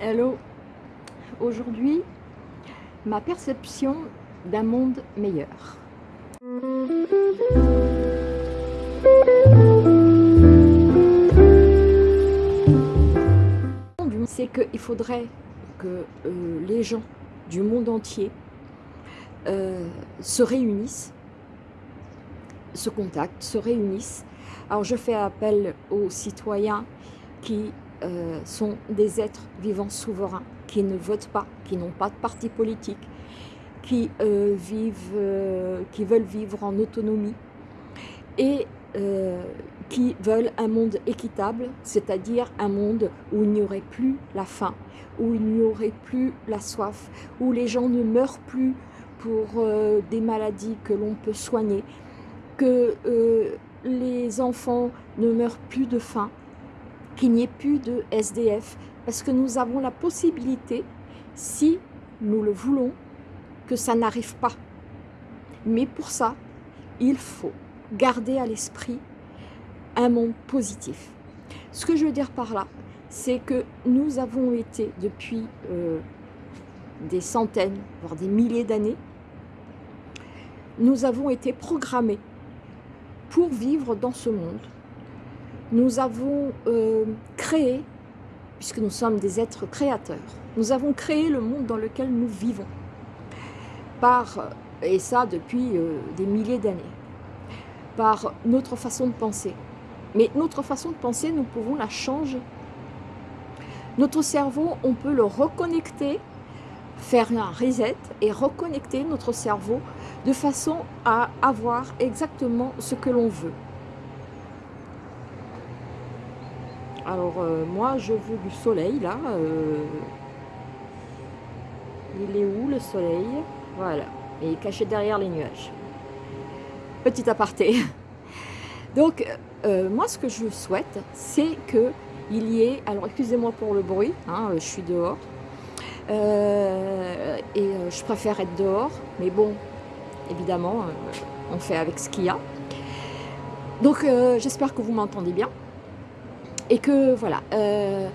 Hello Aujourd'hui, ma perception d'un monde meilleur. C'est qu'il faudrait que euh, les gens du monde entier euh, se réunissent, se contactent, se réunissent. Alors je fais appel aux citoyens qui euh, sont des êtres vivants souverains, qui ne votent pas, qui n'ont pas de parti politique, qui, euh, vivent, euh, qui veulent vivre en autonomie et qui veulent un monde équitable, c'est-à-dire un monde où il n'y aurait plus la faim, où il n'y aurait plus la soif, où les gens ne meurent plus pour des maladies que l'on peut soigner, que les enfants ne meurent plus de faim, qu'il n'y ait plus de SDF, parce que nous avons la possibilité, si nous le voulons, que ça n'arrive pas. Mais pour ça, il faut garder à l'esprit un monde positif. Ce que je veux dire par là, c'est que nous avons été depuis euh, des centaines, voire des milliers d'années, nous avons été programmés pour vivre dans ce monde nous avons euh, créé, puisque nous sommes des êtres créateurs, nous avons créé le monde dans lequel nous vivons, par, et ça depuis euh, des milliers d'années, par notre façon de penser. Mais notre façon de penser, nous pouvons la changer. Notre cerveau, on peut le reconnecter, faire un reset et reconnecter notre cerveau de façon à avoir exactement ce que l'on veut. Alors euh, moi je veux du soleil là. Euh. Il est où le soleil? Voilà. Et il est caché derrière les nuages. Petit aparté. Donc euh, moi ce que je souhaite c'est que il y ait, alors excusez-moi pour le bruit, hein, je suis dehors, et je préfère être dehors, mais bon, évidemment, on fait avec ce qu'il y a. Donc j'espère que vous m'entendez bien. Et que voilà. Euh,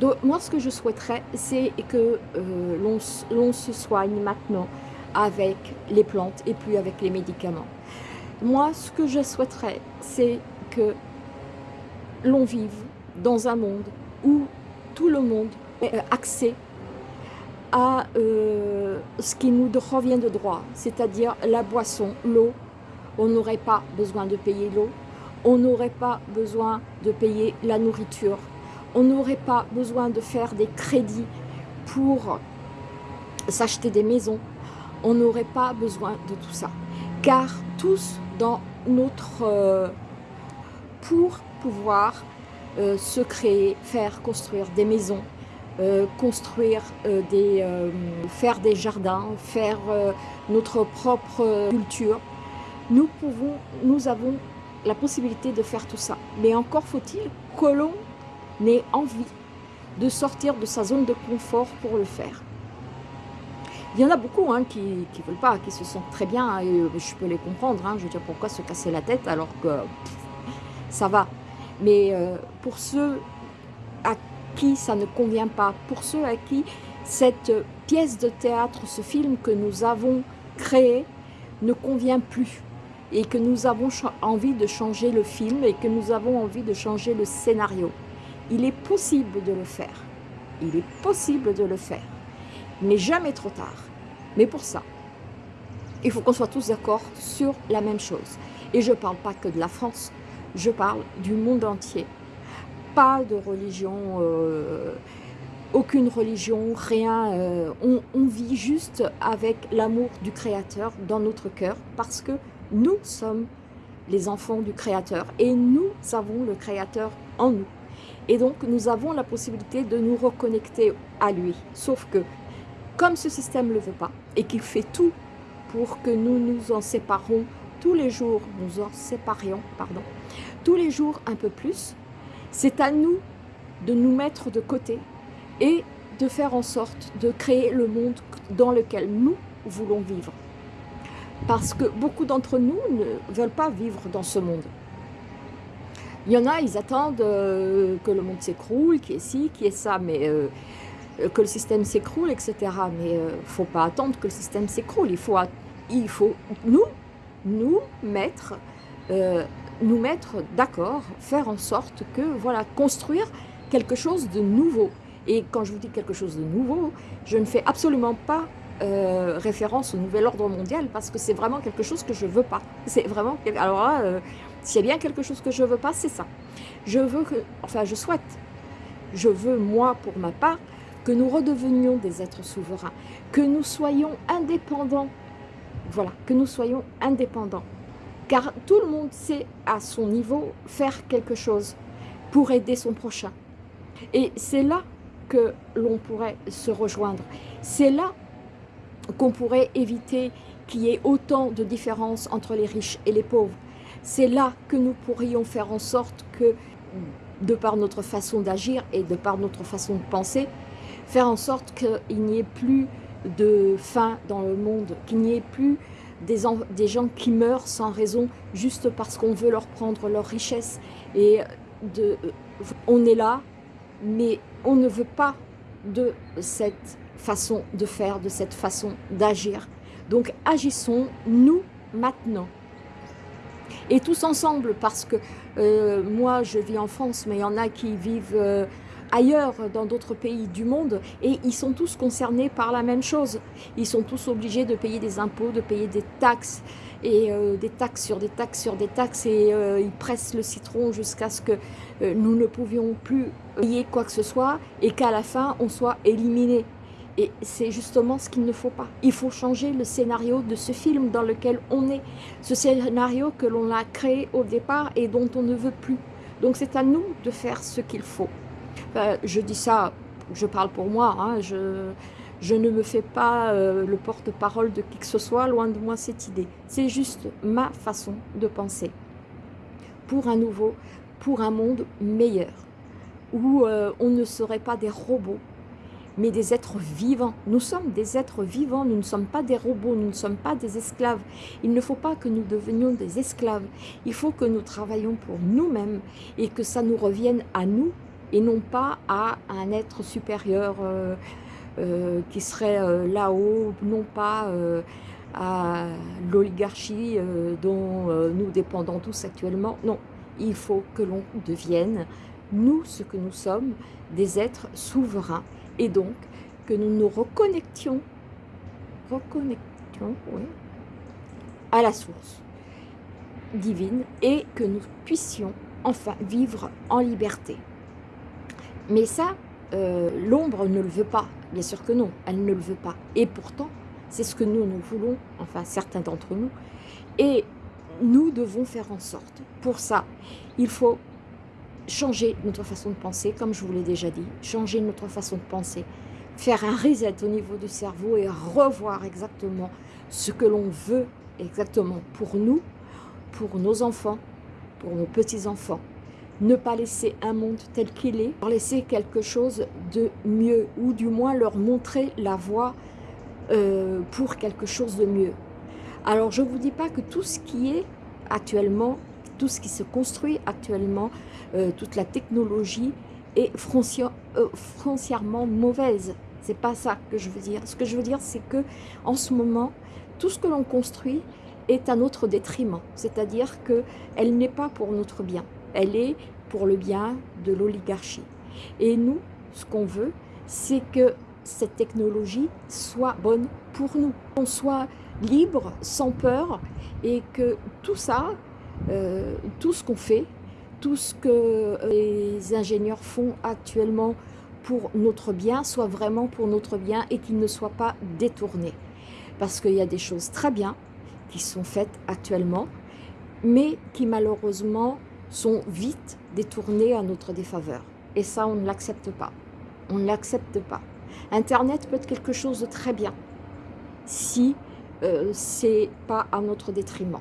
donc moi ce que je souhaiterais c'est que euh, l'on se soigne maintenant avec les plantes et plus avec les médicaments. Moi ce que je souhaiterais c'est que l'on vive dans un monde où tout le monde ait accès à euh, ce qui nous revient de droit, c'est-à-dire la boisson, l'eau. On n'aurait pas besoin de payer l'eau, on n'aurait pas besoin de payer la nourriture, on n'aurait pas besoin de faire des crédits pour s'acheter des maisons, on n'aurait pas besoin de tout ça. Car tous dans notre... Euh, pour pouvoir euh, se créer, faire construire des maisons, euh, construire des... faire des jardins, faire notre propre culture, nous pouvons, nous avons la possibilité de faire tout ça. Mais encore faut-il que l'on ait envie de sortir de sa zone de confort pour le faire. Il y en a beaucoup hein, qui ne veulent pas, qui se sentent très bien, et euh, je peux les comprendre. Hein. je veux dire, pourquoi se casser la tête alors que ça va. Mais euh, pour ceux à qui ça ne convient pas, pour ceux à qui cette pièce de théâtre, ce film que nous avons créé ne convient plus, et que nous avons envie de changer le film et que nous avons envie de changer le scénario. Il est possible de le faire. Il est possible de le faire. Mais jamais trop tard. Mais pour ça, il faut qu'on soit tous d'accord sur la même chose. Et je ne parle pas que de la France, je parle du monde entier. Pas de religion, euh, aucune religion, rien. Euh, on, on vit juste avec l'amour du Créateur dans notre cœur parce que nous sommes les enfants du Créateur et nous avons le Créateur en nous. Et donc, nous avons la possibilité de nous reconnecter à lui. Sauf que, comme ce système ne le veut pas et qu'il fait tout pour que nous nous en séparons tous les jours, nous en séparions, pardon, tous les jours un peu plus, c'est à nous de nous mettre de côté et de faire en sorte de créer le monde dans lequel nous voulons vivre. Parce que beaucoup d'entre nous ne veulent pas vivre dans ce monde. Il y en a, ils attendent euh, que le monde s'écroule, qui est ci, qui est ça, mais euh, que le système s'écroule, etc. Mais il ne faut pas attendre que le système s'écroule. Il faut, il faut nous, nous mettre, nous mettre d'accord, faire en sorte que, voilà, construire quelque chose de nouveau. Et quand je vous dis quelque chose de nouveau, je ne fais absolument pas euh, référence au nouvel ordre mondial parce que c'est vraiment quelque chose que je veux pas. C'est vraiment... Alors euh, s'il y a bien quelque chose que je veux pas, c'est ça. Je veux que... Enfin, je souhaite. Je veux, moi, pour ma part, que nous redevenions des êtres souverains, que nous soyons indépendants. Voilà, que nous soyons indépendants. Car tout le monde sait, à son niveau, faire quelque chose pour aider son prochain. Et c'est là que l'on pourrait se rejoindre. C'est là qu'on pourrait éviter qu'il y ait autant de différences entre les riches et les pauvres. C'est là que nous pourrions faire en sorte que, de par notre façon d'agir et de par notre façon de penser, faire en sorte qu'il n'y ait plus de faim dans le monde, qu'il n'y ait plus des, gens qui meurent sans raison juste parce qu'on veut leur prendre leur richesse. Et on est là mais on ne veut pas de cette façon de faire, de cette façon d'agir. Donc agissons, nous, maintenant. Et tous ensemble, parce que euh, moi je vis en France, mais il y en a qui vivent euh, ailleurs, dans d'autres pays du monde, et ils sont tous concernés par la même chose. Ils sont tous obligés de payer des impôts, de payer des taxes, et euh, des taxes sur des taxes sur des taxes, et ils pressent le citron jusqu'à ce que nous ne pouvions plus payer quoi que ce soit et qu'à la fin, on soit éliminé. Et c'est justement ce qu'il ne faut pas. Il faut changer le scénario de ce film dans lequel on est. Ce scénario que l'on a créé au départ et dont on ne veut plus. Donc c'est à nous de faire ce qu'il faut. je dis ça, je parle pour moi, hein, je, ne me fais pas euh, le porte-parole de qui que ce soit, loin de moi cette idée. C'est juste ma façon de penser. Pour un nouveau, pour un monde meilleur où euh, on ne serait pas des robots, mais des êtres vivants. Nous sommes des êtres vivants, nous ne sommes pas des robots, nous ne sommes pas des esclaves. Il ne faut pas que nous devenions des esclaves. Il faut que nous travaillions pour nous-mêmes et que ça nous revienne à nous et non pas à un être supérieur euh, euh, qui serait là-haut, non pas à l'oligarchie dont nous dépendons tous actuellement. Non, il faut que l'on devienne nous ce que nous sommes, des êtres souverains, et donc que nous nous reconnections, reconnections à la source divine et que nous puissions enfin vivre en liberté. Mais ça, euh, l'ombre ne le veut pas, bien sûr que non, elle ne le veut pas. Et pourtant, c'est ce que nous, nous voulons, enfin certains d'entre nous, et nous devons faire en sorte. Pour ça, il faut changer notre façon de penser, comme je vous l'ai déjà dit, changer notre façon de penser, faire un reset au niveau du cerveau et revoir exactement ce que l'on veut exactement pour nous, pour nos enfants, pour nos petits-enfants. Ne pas laisser un monde tel qu'il est, leur laisser quelque chose de mieux, ou du moins leur montrer la voie euh, pour quelque chose de mieux. Alors je ne vous dis pas que tout ce qui est actuellement tout ce qui se construit actuellement, euh, toute la technologie est euh, foncièrement mauvaise. C'est pas ça que je veux dire. Ce que je veux dire, c'est que en ce moment, tout ce que l'on construit est à notre détriment. C'est-à-dire qu'elle n'est pas pour notre bien. Elle est pour le bien de l'oligarchie. Et nous, ce qu'on veut, c'est que cette technologie soit bonne pour nous. Qu'on soit libre, sans peur, et que tout ça euh, tout ce qu'on fait, tout ce que euh, les ingénieurs font actuellement pour notre bien, soit vraiment pour notre bien et qu'il ne soit pas détourné. Parce qu'il y a des choses très bien qui sont faites actuellement, mais qui malheureusement sont vite détournées à notre défaveur. Et ça, on ne l'accepte pas. On ne l'accepte pas. Internet peut être quelque chose de très bien si euh, c'est pas à notre détriment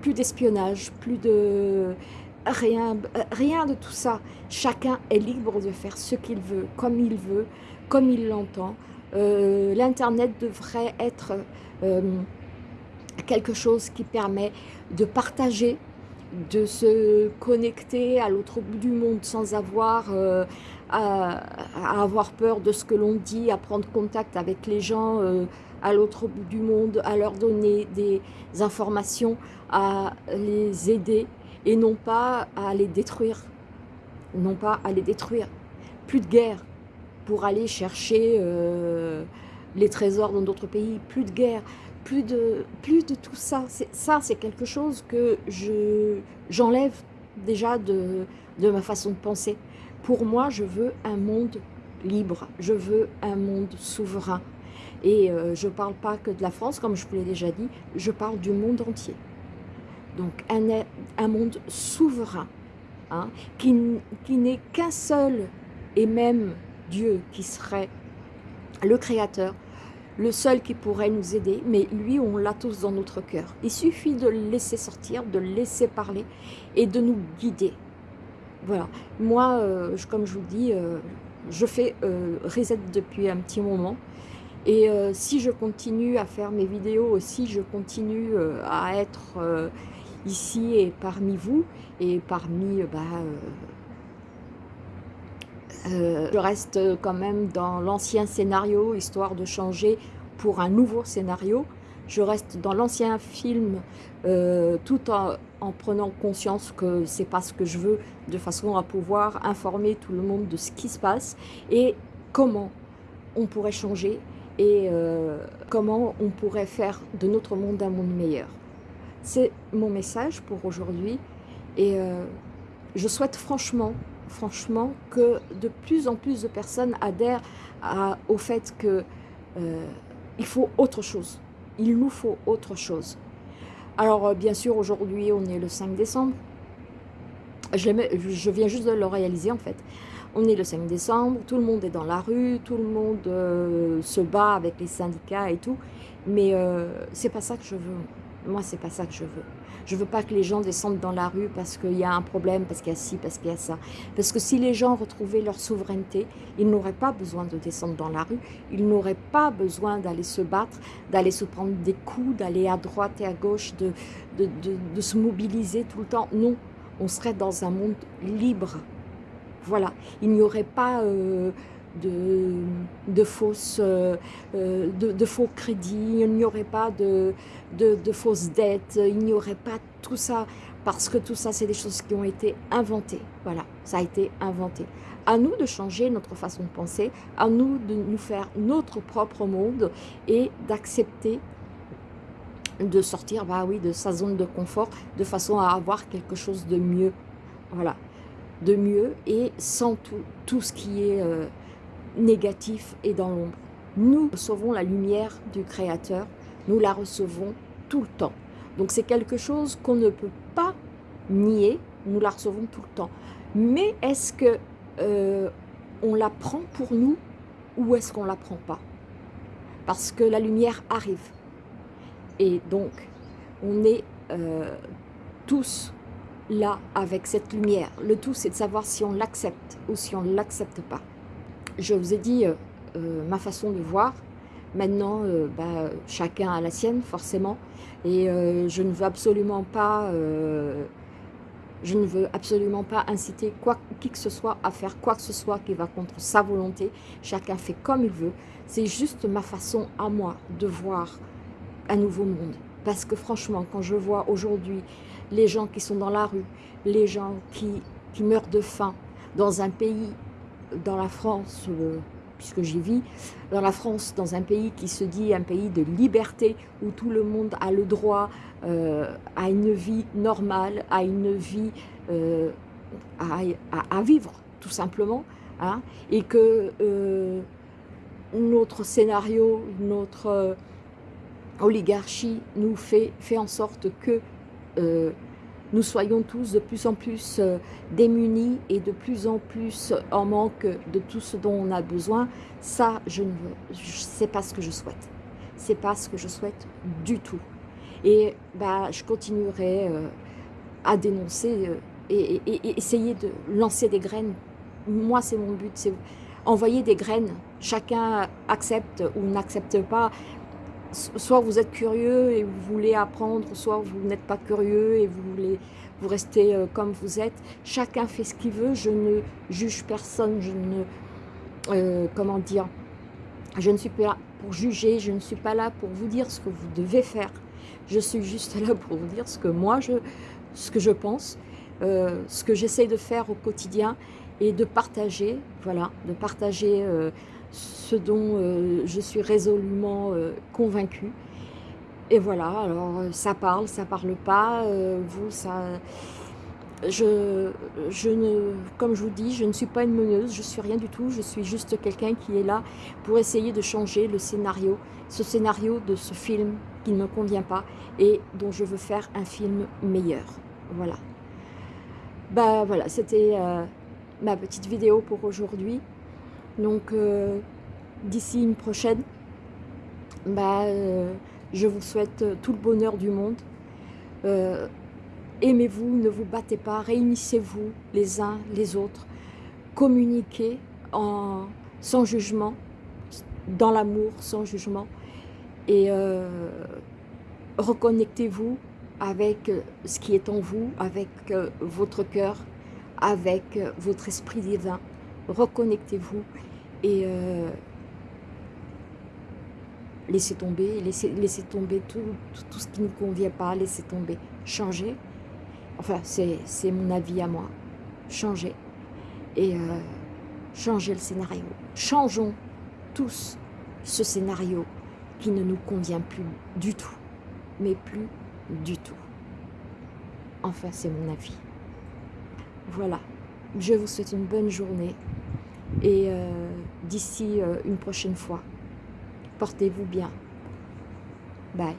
plus d'espionnage, plus de rien, rien de tout ça. Chacun est libre de faire ce qu'il veut, comme il veut, comme il l'entend. Euh, L'Internet devrait être euh, quelque chose qui permet de partager, de se connecter à l'autre bout du monde sans avoir euh, à, avoir peur de ce que l'on dit, à prendre contact avec les gens à l'autre bout du monde, à leur donner des informations, à les aider et non pas à les détruire. Non pas à les détruire. Plus de guerre pour aller chercher euh, les trésors dans d'autres pays, plus de guerre, plus de, plus de tout ça. Ça, c'est quelque chose que j'enlève déjà de, de ma façon de penser. Pour moi, je veux un monde libre, je veux un monde souverain. Et euh, je ne parle pas que de la France, comme je vous l'ai déjà dit, je parle du monde entier. Donc un, un monde souverain, hein, qui, qui n'est qu'un seul et même Dieu qui serait le Créateur, le seul qui pourrait nous aider, mais lui, on l'a tous dans notre cœur. Il suffit de le laisser sortir, de le laisser parler et de nous guider. Voilà. Moi, euh, comme je vous dis, euh, je fais reset depuis un petit moment. Et si je continue à faire mes vidéos, si je continue à être ici et parmi vous, et parmi... Bah, je reste quand même dans l'ancien scénario, histoire de changer pour un nouveau scénario. Je reste dans l'ancien film tout en, en prenant conscience que c'est pas ce que je veux, de façon à pouvoir informer tout le monde de ce qui se passe et comment on pourrait changer et euh, comment on pourrait faire de notre monde un monde meilleur. C'est mon message pour aujourd'hui et euh, je souhaite franchement, franchement que de plus en plus de personnes adhèrent au fait que euh, il faut autre chose. Il nous faut autre chose. Alors, euh, bien sûr, aujourd'hui, on est le 5 décembre. Je, viens juste de le réaliser, en fait. On est le 5 décembre, tout le monde est dans la rue, tout le monde euh, se bat avec les syndicats et tout. Mais euh, c'est pas ça que je veux. Moi, c'est pas ça que je veux. Je veux pas que les gens descendent dans la rue parce qu'il y a un problème, parce qu'il y a ci, parce qu'il y a ça. Parce que si les gens retrouvaient leur souveraineté, ils n'auraient pas besoin de descendre dans la rue, ils n'auraient pas besoin d'aller se battre, d'aller se prendre des coups, d'aller à droite et à gauche, de, de, se mobiliser tout le temps. Non, on serait dans un monde libre. Voilà, il n'y aurait pas... Euh, euh, euh, de, faux crédits, il n'y aurait pas de, de, fausses dettes, il n'y aurait pas tout ça, parce que tout ça, c'est des choses qui ont été inventées. Voilà, ça a été inventé. À nous de changer notre façon de penser, à nous de nous faire notre propre monde et d'accepter de sortir bah oui, de sa zone de confort de façon à avoir quelque chose de mieux. Voilà, de mieux et sans tout, tout ce qui est... Euh, négatif et dans l'ombre. Nous recevons la lumière du Créateur, nous la recevons tout le temps. Donc c'est quelque chose qu'on ne peut pas nier, nous la recevons tout le temps. Mais est-ce que euh, on la prend pour nous ou est-ce qu'on la prend pas? Parce que la lumière arrive. Et donc, on est euh, tous là avec cette lumière. Le tout, c'est de savoir si on l'accepte ou si on ne l'accepte pas je vous ai dit euh, euh, ma façon de voir. Maintenant, euh, bah, chacun a la sienne, forcément. Et je ne veux absolument pas... je ne veux absolument pas inciter quoi, qui que ce soit à faire quoi que ce soit qui va contre sa volonté. Chacun fait comme il veut. C'est juste ma façon à moi de voir un nouveau monde. Parce que franchement, quand je vois aujourd'hui les gens qui sont dans la rue, les gens qui, qui meurent de faim dans un pays dans la France, euh, puisque j'y vis, dans la France, dans un pays qui se dit un pays de liberté, où tout le monde a le droit euh, à une vie normale, à une vie euh, à, vivre, tout simplement, hein, et que notre scénario, notre oligarchie nous fait, fait en sorte que nous soyons tous de plus en plus euh, démunis et de plus en plus en manque de tout ce dont on a besoin, ça, je ne c'est pas ce que je souhaite. C'est pas ce que je souhaite du tout. Et bah, je continuerai euh, à dénoncer euh, et, et, essayer de lancer des graines. Moi, c'est mon but, c'est envoyer des graines. Chacun accepte ou n'accepte pas. Soit vous êtes curieux et vous voulez apprendre, soit vous n'êtes pas curieux et vous voulez vous rester euh, comme vous êtes. Chacun fait ce qu'il veut, je ne juge personne, je ne... Euh, comment dire Je ne suis pas là pour juger, je ne suis pas là pour vous dire ce que vous devez faire. Je suis juste là pour vous dire ce que moi, je, ce que je pense, euh, ce que j'essaie de faire au quotidien et de partager, voilà, de partager ce dont je suis résolument convaincue. Et voilà, alors euh, ça parle, ça parle pas, euh, vous, ça... Je, ne, comme je vous dis, je ne suis pas une meneuse, je suis rien du tout, je suis juste quelqu'un qui est là pour essayer de changer le scénario, ce scénario de ce film qui ne me convient pas et dont je veux faire un film meilleur. Voilà. Bah voilà, c'était euh, ma petite vidéo pour aujourd'hui. Donc, d'ici une prochaine, bah, je vous souhaite euh, tout le bonheur du monde. Euh, aimez-vous, ne vous battez pas, réunissez-vous les uns les autres. Communiquez sans jugement, dans l'amour, sans jugement. Et euh, reconnectez-vous avec ce qui est en vous, avec votre cœur, avec votre esprit divin. Reconnectez-vous et laissez tomber, laissez, tomber tout, ce qui ne convient pas, laissez tomber, changer. Enfin, c'est mon avis à moi. Changer. Et euh, changer le scénario. Changeons tous ce scénario qui ne nous convient plus du tout. Mais plus du tout. Enfin, c'est mon avis. Voilà. Je vous souhaite une bonne journée. Et euh, d'ici euh, une prochaine fois, Portez-vous bien. Bye.